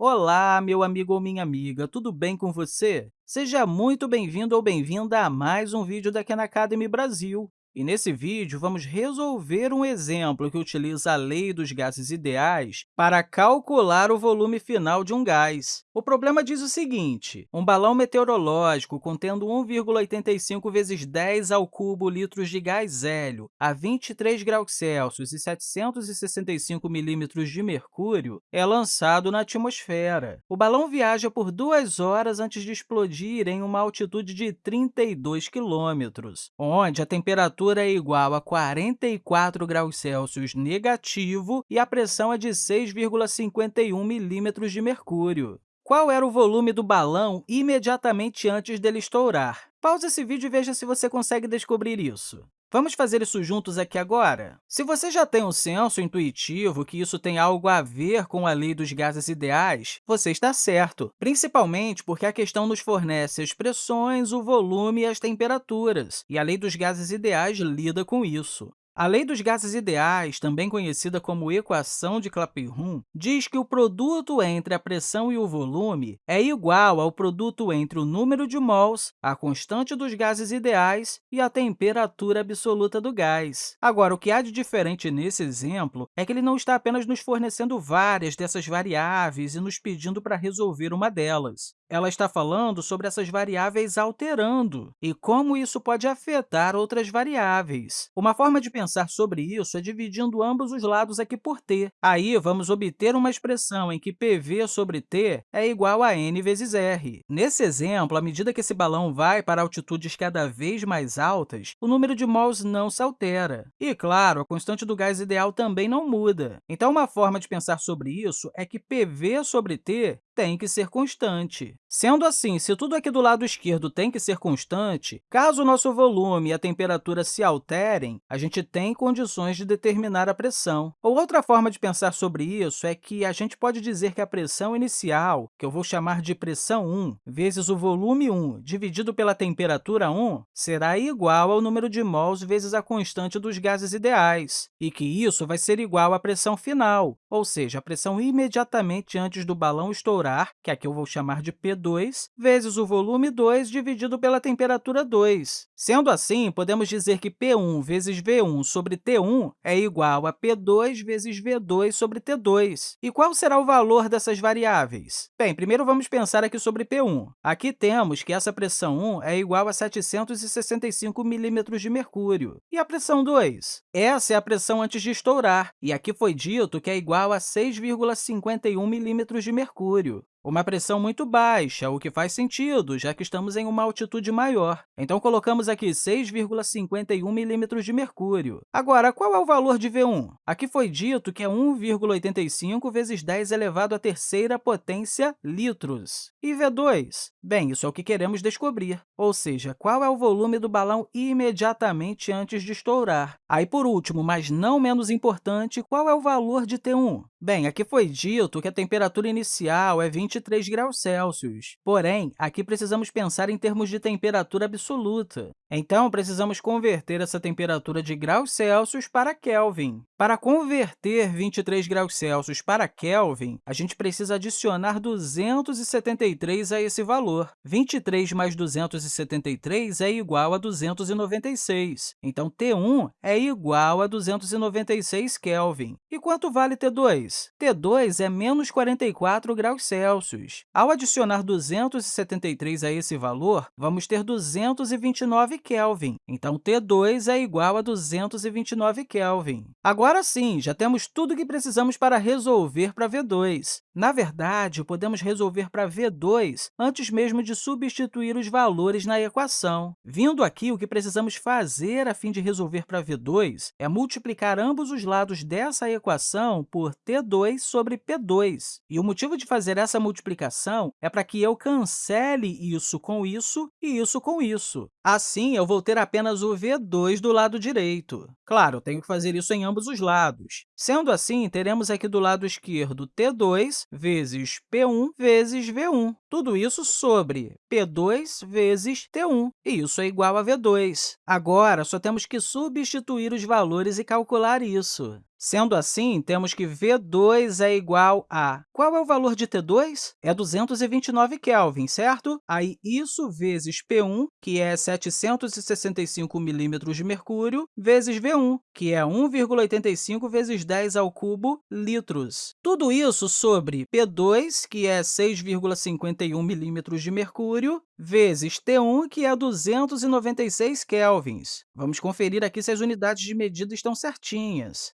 Olá, meu amigo ou minha amiga, tudo bem com você? Seja muito bem-vindo ou bem-vinda a mais um vídeo da Khan Academy Brasil. E nesse vídeo, vamos resolver um exemplo que utiliza a lei dos gases ideais para calcular o volume final de um gás. O problema diz o seguinte, um balão meteorológico contendo 1,85 vezes 10 ao cubo litros de gás hélio a 23 graus Celsius e 765 milímetros de mercúrio é lançado na atmosfera. O balão viaja por duas horas antes de explodir em uma altitude de 32 quilômetros, onde a temperatura é igual a 44 graus Celsius negativo e a pressão é de 6,51 milímetros de mercúrio. Qual era o volume do balão imediatamente antes dele estourar? Pause esse vídeo e veja se você consegue descobrir isso. Vamos fazer isso juntos aqui agora? Se você já tem um senso intuitivo que isso tem algo a ver com a lei dos gases ideais, você está certo, principalmente porque a questão nos fornece as pressões, o volume e as temperaturas, e a lei dos gases ideais lida com isso. A lei dos gases ideais, também conhecida como equação de Clapeyron, diz que o produto entre a pressão e o volume é igual ao produto entre o número de mols, a constante dos gases ideais e a temperatura absoluta do gás. Agora, o que há de diferente nesse exemplo é que ele não está apenas nos fornecendo várias dessas variáveis e nos pedindo para resolver uma delas ela está falando sobre essas variáveis alterando e como isso pode afetar outras variáveis. Uma forma de pensar sobre isso é dividindo ambos os lados aqui por t. Aí, vamos obter uma expressão em que pv sobre t é igual a n vezes r. Nesse exemplo, à medida que esse balão vai para altitudes cada vez mais altas, o número de mols não se altera. E, claro, a constante do gás ideal também não muda. Então, uma forma de pensar sobre isso é que pv sobre t tem que ser constante. Sendo assim, se tudo aqui do lado esquerdo tem que ser constante, caso o nosso volume e a temperatura se alterem, a gente tem condições de determinar a pressão. Ou outra forma de pensar sobre isso é que a gente pode dizer que a pressão inicial, que eu vou chamar de pressão 1, vezes o volume 1 dividido pela temperatura 1, será igual ao número de mols vezes a constante dos gases ideais, e que isso vai ser igual à pressão final, ou seja, a pressão imediatamente antes do balão estourar que aqui eu vou chamar de P2, vezes o volume 2 dividido pela temperatura 2. Sendo assim, podemos dizer que P1 vezes V1 sobre T1 é igual a P2 vezes V2 sobre T2. E qual será o valor dessas variáveis? Bem, primeiro vamos pensar aqui sobre P1. Aqui temos que essa pressão 1 é igual a 765 milímetros de mercúrio. E a pressão 2? Essa é a pressão antes de estourar, e aqui foi dito que é igual a 6,51 milímetros de mercúrio uma pressão muito baixa, o que faz sentido, já que estamos em uma altitude maior. Então, colocamos aqui 6,51 milímetros de mercúrio. Agora, qual é o valor de V1? Aqui foi dito que é 1,85 vezes 10 elevado à terceira potência litros. E V2? Bem, isso é o que queremos descobrir, ou seja, qual é o volume do balão imediatamente antes de estourar. Aí, por último, mas não menos importante, qual é o valor de T1? Bem, aqui foi dito que a temperatura inicial é 20 23 graus Celsius. Porém, aqui precisamos pensar em termos de temperatura absoluta. Então, precisamos converter essa temperatura de graus Celsius para Kelvin. Para converter 23 graus Celsius para Kelvin, a gente precisa adicionar 273 a esse valor. 23 mais 273 é igual a 296. Então, T1 é igual a 296 Kelvin. E quanto vale T2? T2 é menos 44 graus Celsius. Ao adicionar 273 a esse valor, vamos ter 229 Kelvin. Então, T2 é igual a 229 Kelvin. Agora sim, já temos tudo o que precisamos para resolver para V2. Na verdade, podemos resolver para V2 antes mesmo de substituir os valores na equação. Vindo aqui, o que precisamos fazer a fim de resolver para V2 é multiplicar ambos os lados dessa equação por T2 sobre P2. E o motivo de fazer essa multiplicação é para que eu cancele isso com isso e isso com isso. Assim, eu vou ter apenas o V2 do lado direito. Claro, tenho que fazer isso em ambos os lados. Sendo assim, teremos aqui do lado esquerdo T2 vezes P1 vezes V1. Tudo isso sobre P2 vezes T1, e isso é igual a V2. Agora, só temos que substituir os valores e calcular isso. Sendo assim, temos que V2 é igual a... Qual é o valor de T2? É 229 Kelvin, certo? Aí, isso vezes P1, que é 765 milímetros de mercúrio, vezes V1, que é 1,85 vezes 10 ao cubo litros. Tudo isso sobre P2, que é 6,51 milímetros de mercúrio, vezes T1, que é 296 kelvins. Vamos conferir aqui se as unidades de medida estão certinhas.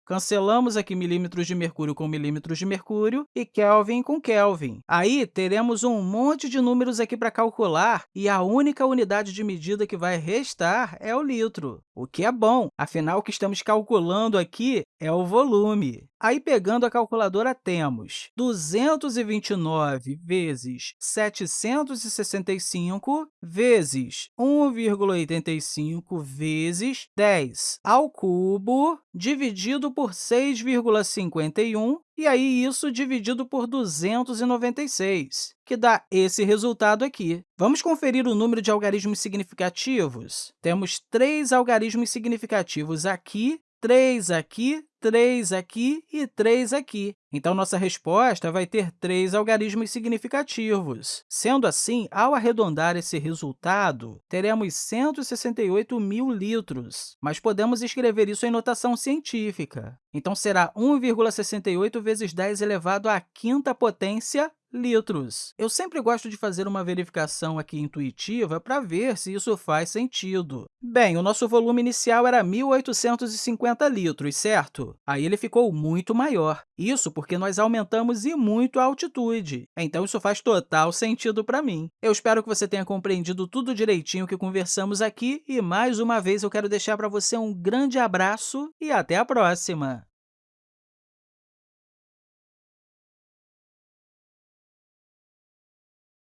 Aqui milímetros de mercúrio com milímetros de mercúrio e Kelvin com Kelvin. Aí, teremos um monte de números aqui para calcular e a única unidade de medida que vai restar é o litro, o que é bom, afinal, o que estamos calculando aqui é o volume. Aí, pegando a calculadora, temos 229 vezes 765 vezes 1,85 vezes 10 ao cubo, dividido por 6,51, e aí isso dividido por 296, que dá esse resultado aqui. Vamos conferir o número de algarismos significativos? Temos três algarismos significativos aqui 3 aqui, 3 aqui e 3 aqui. Então, nossa resposta vai ter três algarismos significativos. Sendo assim, ao arredondar esse resultado, teremos 168 mil litros, mas podemos escrever isso em notação científica. Então, será 1,68 vezes 10 elevado à quinta potência litros. Eu sempre gosto de fazer uma verificação aqui intuitiva para ver se isso faz sentido. Bem, o nosso volume inicial era 1.850 litros, certo? Aí ele ficou muito maior. Isso porque nós aumentamos e muito a altitude. Então, isso faz total sentido para mim. Eu espero que você tenha compreendido tudo direitinho que conversamos aqui e, mais uma vez, eu quero deixar para você um grande abraço e até a próxima!